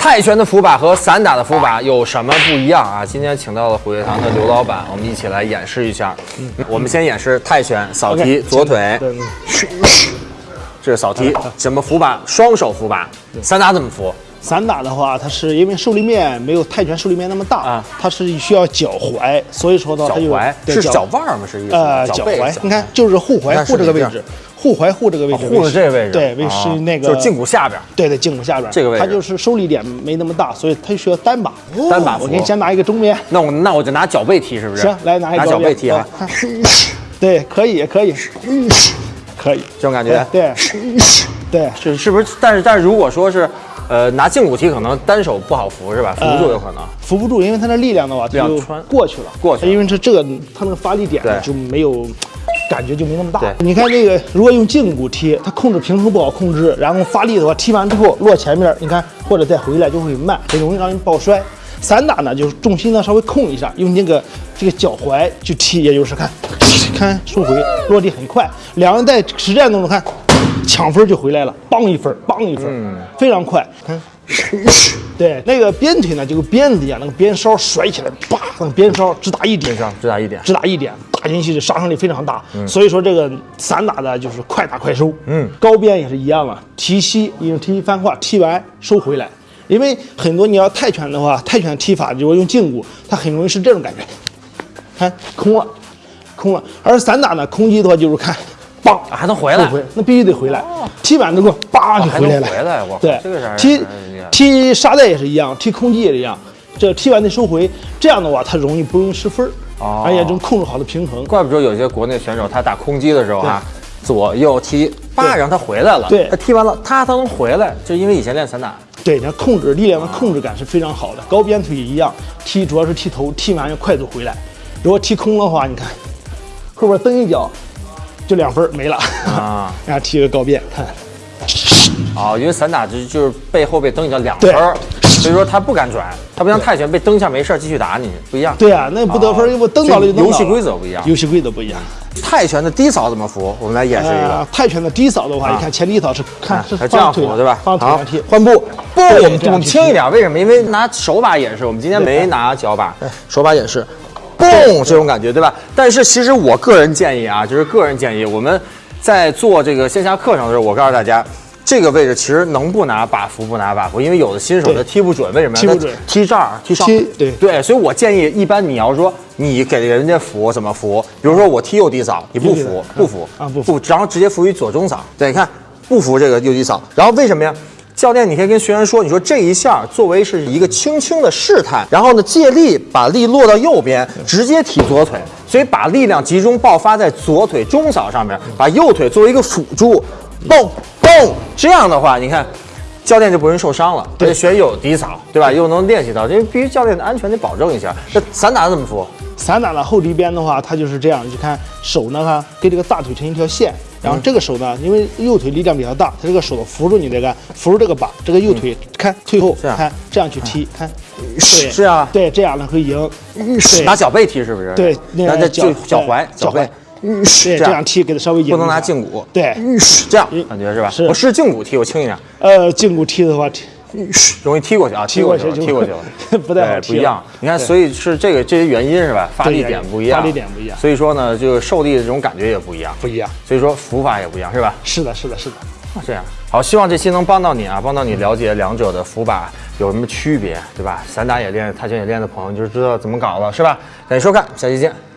泰拳的伏把和散打的伏把有什么不一样啊？今天请到了虎跃堂的刘老板，我们一起来演示一下。我们先演示泰拳扫踢左腿，这是扫踢，怎么伏把？双手伏把。散打怎么伏？散打的话，它是因为受力面没有泰拳受力面那么大啊它是需要脚踝，所以说呢，脚踝对是脚腕儿吗？是意思？呃脚踝，你看就是护踝护这个位置，护踝护这个位置，护着这个位置，对，是那个就是胫骨下边。对对，胫骨下边这个位置它就是受力点没那么大，所以它需要单把。单把我给你先拿一个中边，那我那我就拿脚背踢，是不是？行，来拿一个脚背踢啊，看 对，可以可以，可以，这种感觉。对对是是不是？但是但是如果说是，呃，拿胫骨踢，可能单手不好扶是吧？扶不住有可能。扶不住，因为它的力量的话，它就过去了，过去了因为它这个它那个发力点呢就没有。感觉就没那么大。你看这个，如果用胫骨踢，它控制平衡不好控制，然后发力的话，踢完之后落前面，你看或者再回来就会慢，很容易让人抱摔。散打呢，就是重心呢稍微控一下，用那个这个脚踝去踢，也就是看，看收回落地很快，两人在实战当中看，抢分就回来了，梆一分，梆一分，嗯非常快。看，对，那个鞭腿呢，就跟鞭子一样，那个鞭梢甩起来，叭，那个鞭梢只打一点，上只打一点。只打一点，打进去的杀伤力非常大。所以说这个散打的就是快打快收。嗯，高鞭也是一样啊，提膝用踢翻胯，踢完收回来。因为很多你要泰拳的话，泰拳踢法如果用胫骨，它很容易是这种感觉，看空了，空了。而散打呢，空击的话就是看，梆啊还能回来收回，那必须得回来。踢板之后，叭就回来了。回来，我对，踢踢沙袋也是一样，踢空击也是一样。这踢完得收回，这样的话它容易不容易失分儿，哦而且能控制好的平衡。怪不得有些国内选手他打空击的时候哈、左右踢，叭让他回来了，对他踢完了他他能回来，就因为以前练散打。对，你看控制力量的控制感是非常好的。高鞭腿也一样，踢主要是踢头，踢完要快速回来。如果踢空的话，你看后边蹬一脚，就两分没了啊。然 后踢个高鞭，看哦，因为散打就就是背后被蹬一脚两分儿，所以说他不敢转，他不像泰拳被蹬一下没事儿继续打你，不一样。对啊，那不得分因为蹬倒了游戏规则不一样游戏规则不一样。泰拳的低扫怎么扶？我们来演示一个呃，。泰拳的低扫的话，你看前低扫是看是这样扶对吧？放腿好上踢，，换步。不，我们轻一点，为什么？因为拿手把演示，我们今天没拿脚把，手把演示。蹦，这种感觉对吧？但是其实我个人建议啊，就是个人建议，我们在做这个线下课程的时候，我告诉大家。这个位置其实能不拿把扶不拿把扶，因为有的新手他踢不准，为什么呀？踢不准。他踢这儿，踢上，踢对。对，所以我建议，一般你要说你给人家扶怎么扶？比如说我踢右低扫，你不扶，不扶。啊不扶。然后直接扶于左中扫。对，你看不扶这个右低扫，然后为什么呀？教练，你可以跟学员说，你说这一下作为是一个轻轻的试探，然后呢借力把力落到右边，直接踢左腿，所以把力量集中爆发在左腿中扫上面，把右腿作为一个辅助，蹦蹦，这样的话，你看。教练就不容易受伤了，而且学员又有低扫，对吧？又能练习到，因为必须教练的安全得保证一下。那散打怎么扶？散打的后离边的话，它就是这样，你看手呢，哈，跟这个大腿成一条线，然后这个手呢，因为右腿力量比较大，它这个手呢扶住你这个，扶住这个把，这个右腿看退后，看这样去踢，看，对，是啊对，这样呢会赢，对拿脚背踢是不是？对，那然后再脚就脚踝，脚背踝，，对，这样踢给它稍微不能拿胫骨，对，这样感觉是吧？是我试胫骨踢，我轻一点，呃，胫骨踢的话，容易踢过去啊，踢过去了，踢踢过去了，不太好踢不一样。你看，所以是这个这些原因是吧？发力点不一样，发力点不一样所以说呢，这个受力的这种感觉也不一样，不一样，所以说扶法也不一样，是吧？是的，是的，是的。啊这样好，希望这期能帮到你啊，帮到你了解两者的扶把有什么区别，对吧？散打也练，泰拳也练的朋友，就知道怎么搞了，是吧？感谢收看，下期见。